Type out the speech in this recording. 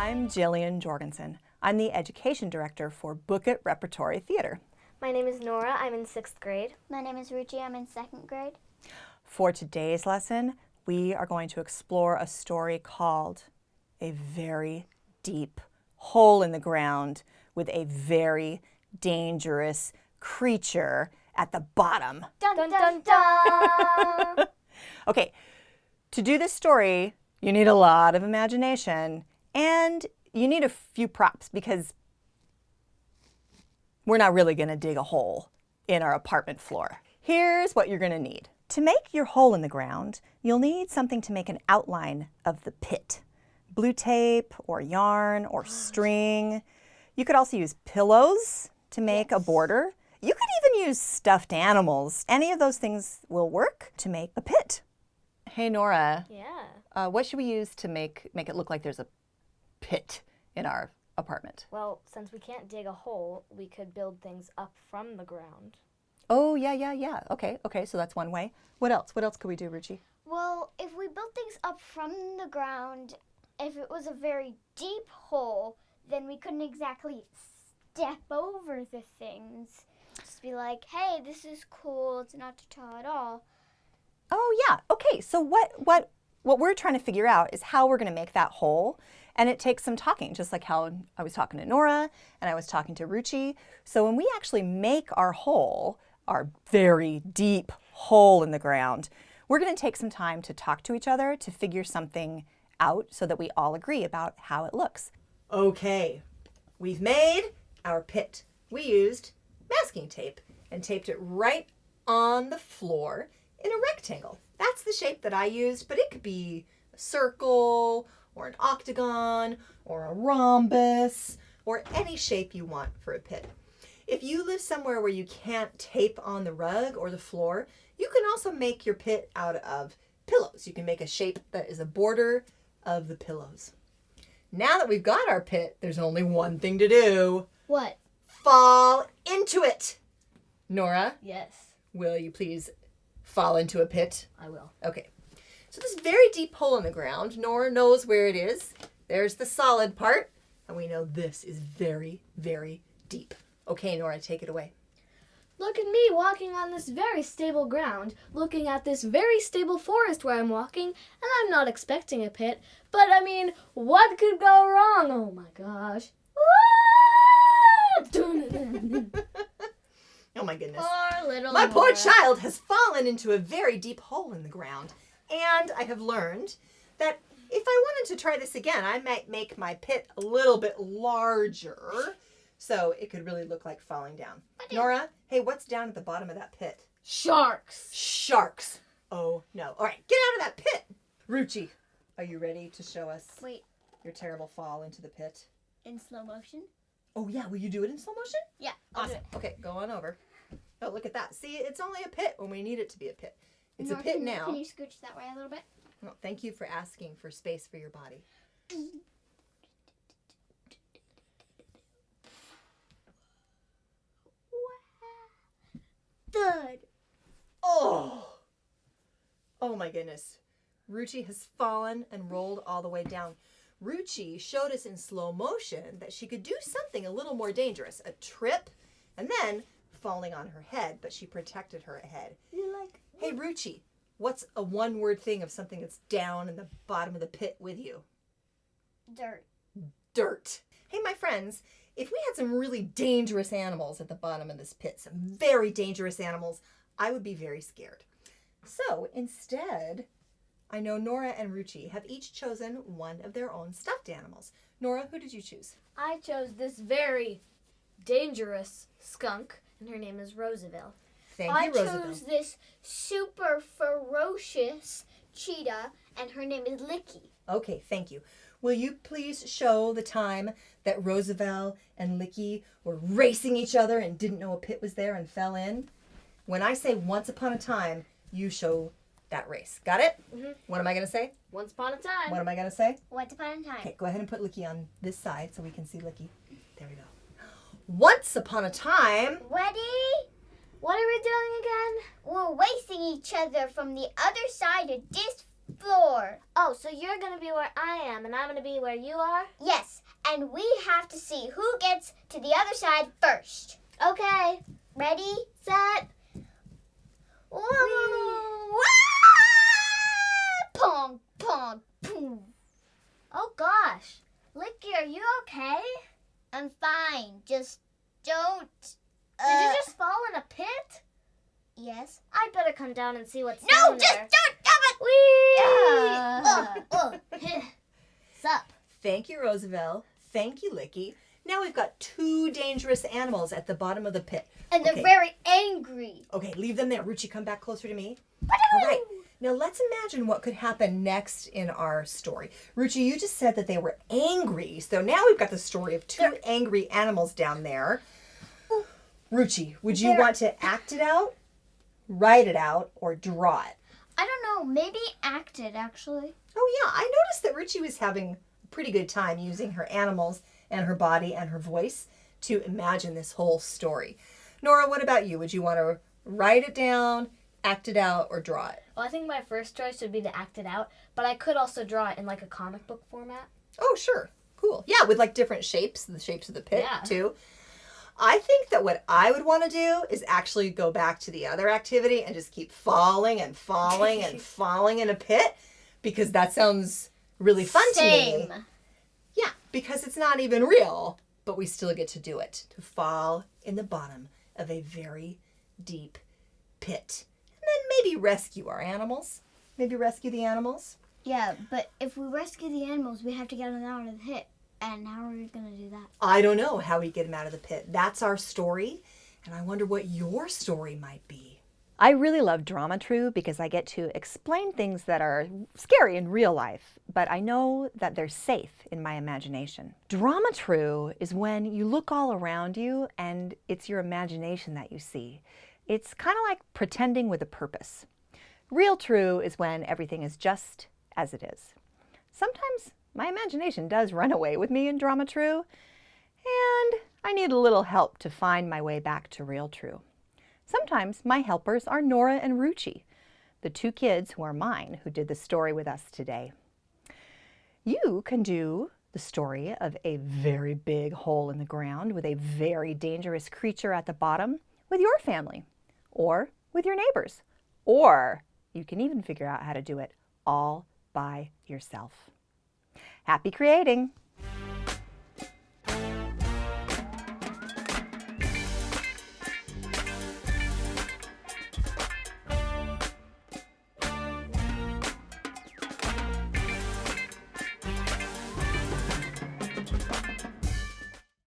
I'm Jillian Jorgensen. I'm the Education Director for Book It Repertory Theater. My name is Nora. I'm in sixth grade. My name is Ruchi. I'm in second grade. For today's lesson, we are going to explore a story called A Very Deep Hole in the Ground with a Very Dangerous Creature at the bottom. Dun Dun dun dun dun! Okay, to do this story, you need a lot of imagination and you need a few props because we're not really going to dig a hole in our apartment floor. Here's what you're going to need. To make your hole in the ground, you'll need something to make an outline of the pit. Blue tape or yarn or string. You could also use pillows to make a border. You could even use stuffed animals. Any of those things will work to make a pit. Hey Nora, yeah. uh, what should we use to make make it look like there's a pit in our apartment? Well, since we can't dig a hole, we could build things up from the ground. Oh yeah, yeah, yeah. Okay, okay. So that's one way. What else? What else could we do, Ruchi? Well, if we built things up from the ground, if it was a very deep hole, then we couldn't exactly step over the things. Just be like, hey, this is cool. It's not too tall at all. Oh yeah. Okay. So what what what we're trying to figure out is how we're going to make that hole. And it takes some talking, just like how I was talking to Nora and I was talking to Ruchi. So when we actually make our hole, our very deep hole in the ground, we're going to take some time to talk to each other to figure something out so that we all agree about how it looks. Okay, we've made our pit. We used masking tape and taped it right on the floor in a rectangle. That's the shape that I used, but it could be a circle or an octagon or a rhombus or any shape you want for a pit. If you live somewhere where you can't tape on the rug or the floor, you can also make your pit out of pillows. You can make a shape that is a border of the pillows. Now that we've got our pit, there's only one thing to do. What? Fall into it. Nora, Yes, will you please fall into a pit? I will. Okay. So this very deep hole in the ground, Nora knows where it is. There's the solid part, and we know this is very, very deep. Okay, Nora, take it away. Look at me walking on this very stable ground, looking at this very stable forest where I'm walking, and I'm not expecting a pit. But I mean, what could go wrong? Oh my gosh. Oh my goodness. Poor little My poor child has fallen into a very deep hole in the ground. And I have learned that if I wanted to try this again, I might make my pit a little bit larger so it could really look like falling down. Nora, hey, what's down at the bottom of that pit? Sharks. Sharks. Oh no. All right, get out of that pit. Ruchi, are you ready to show us Wait, your terrible fall into the pit? in slow motion? Oh yeah, will you do it in slow motion? Yeah. I'll Awesome. Okay, go on over. Oh, look at that. See, it's only a pit when we need it to be a pit. it. It's a pit can now. Can you scooch that way a little bit? Well, thank you for asking for space for your body. Thud. Oh! Oh my goodness. Ruchi has fallen and rolled all the way down. Ruchi showed us in slow motion that she could do something a little more dangerous a trip and then falling on her head, but she protected her head. You like? Hey, Ruchi, what's a one word thing of something that's down in the bottom of the pit with you? Dirt. dirt. Hey, my friends, if we had some really dangerous animals at the bottom of this pit, some very dangerous animals, I would be very scared. So instead, I know Nora and Ruchi have each chosen one of their own stuffed animals. Nora, who did you choose? I chose this very dangerous skunk, and her name is Roosevelt. Thank I you, Roosevelt. chose this super ferocious cheetah, and her name is Licky. Okay, thank you. Will you please show the time that Roosevelt and Licky were racing each other and didn't know a pit was there and fell in? When I say once upon a time, you show that race. Got it? Mhm. What am I going to say? Once upon a time. What am I going to say? Once upon a time. Okay, go ahead and put Licky on this side so we can see Licky. There we go. Once upon a time. Ready? What are we doing again? We're racing each other from the other side of this floor. Oh, so you're gonna be where I am, and I'm gonna be where you are? Yes, and we have to see who gets to the other side first. Okay. Ready? Set. Whoa! Pong, pong, boom. Oh gosh. Licky, are you okay? I'm fine. Just don't. Did you uh, just fall in a pit? Yes. I'd better come down and see what's No, down just there. don't do it. Whee! Uh, uh. Sup? Thank you, Roosevelt. Thank you, Licky. Now we've got two dangerous animals at the bottom of the pit. And they're very angry. Okay, leave them there. Ruchi, come back closer to me. All right. Now let's imagine what could happen next in our story. Ruchi, you just said that they were angry. So now we've got the story of 2 angry animals down there. Ruchi, would you They're- want to act it out, write it out, or draw it? I don't know. Maybe act it, actually. Oh yeah, I noticed that Ruchi was having a pretty good time using her animals and her body and her voice to imagine this whole story. Nora, what about you? Would you want to write it down, act it out, or draw it? Well, I think my first choice would be to act it out, but I could also draw it in like a comic book format. Oh, sure. Cool. Yeah, with like different shapes, the shapes of the pit Yeah. too. I think that what I would want to do is actually go back to the other activity and just keep falling and falling and falling in a pit because that sounds really fun to me. Same. Yeah, because it's not even real, but we still get to do it to fall in the bottom of a very deep pit. And then maybe rescue our animals. Maybe rescue the animals. Yeah, but if we rescue the animals, we have to get them out of the pit. And how are we gonna do that? I don't know how we get them out of the pit. That's our story, and I wonder what your story might be. I really love Drama True because I get to explain things that are scary in real life, but I know that they're safe in my imagination. Drama True is when you look all around you and it's your imagination that you see. It's kind of like pretending with a purpose. Real True is when everything is just as it is. Sometimes my imagination does run away with me in Drama True, and I need a little help to find my way back to Real True. Sometimes my helpers are Nora and Ruchi, the two kids who are mine who did the story with us today. You can do the story of a very big hole in the ground with a very dangerous creature at the bottom with your family or with your neighbors. Or you can even figure out how to do it all by yourself. Happy creating!